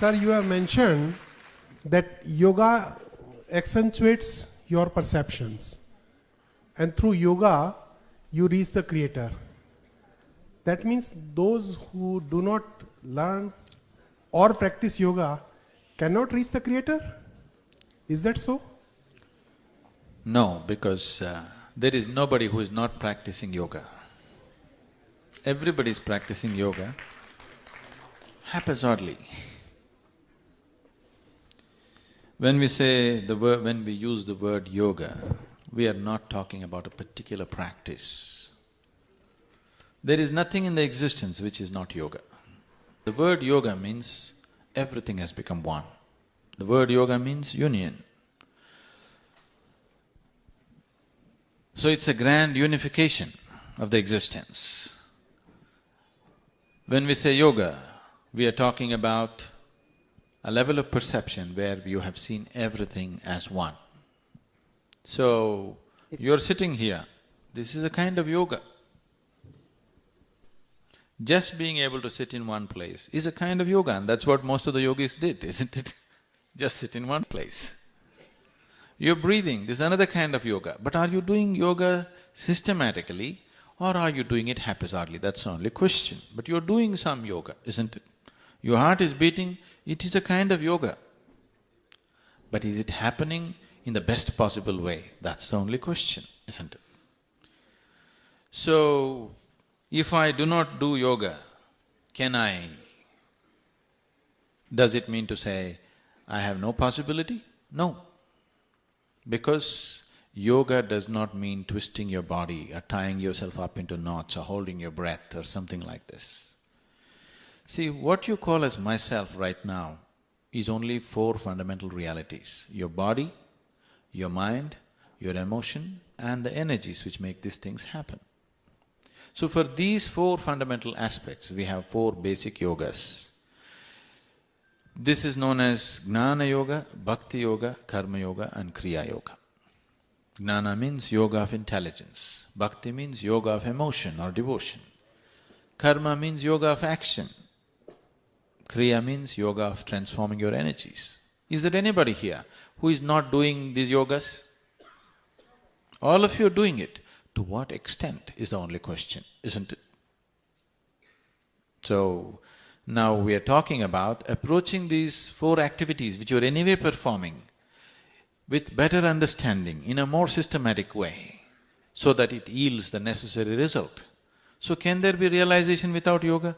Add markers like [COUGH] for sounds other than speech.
Sir, you have mentioned that yoga accentuates your perceptions. And through yoga, you reach the creator. That means those who do not learn or practice yoga cannot reach the creator? Is that so? No, because uh, there is nobody who is not practicing yoga. Everybody is practicing yoga haphazardly. When we say the word… when we use the word yoga, we are not talking about a particular practice. There is nothing in the existence which is not yoga. The word yoga means everything has become one. The word yoga means union. So it's a grand unification of the existence. When we say yoga, we are talking about a level of perception where you have seen everything as one. So, you're sitting here, this is a kind of yoga. Just being able to sit in one place is a kind of yoga and that's what most of the yogis did, [LAUGHS] isn't it? Just sit in one place. You're breathing, this is another kind of yoga. But are you doing yoga systematically or are you doing it haphazardly? That's the only question. But you're doing some yoga, isn't it? Your heart is beating, it is a kind of yoga. But is it happening in the best possible way? That's the only question, isn't it? So, if I do not do yoga, can I… Does it mean to say, I have no possibility? No. Because yoga does not mean twisting your body or tying yourself up into knots or holding your breath or something like this. See, what you call as myself right now is only four fundamental realities. Your body, your mind, your emotion and the energies which make these things happen. So for these four fundamental aspects, we have four basic yogas. This is known as Jnana Yoga, Bhakti Yoga, Karma Yoga and Kriya Yoga. Jnana means yoga of intelligence, Bhakti means yoga of emotion or devotion, Karma means yoga of action, Kriya means yoga of transforming your energies. Is there anybody here who is not doing these yogas? All of you are doing it. To what extent is the only question, isn't it? So, now we are talking about approaching these four activities which you're anyway performing with better understanding in a more systematic way so that it yields the necessary result. So can there be realization without yoga?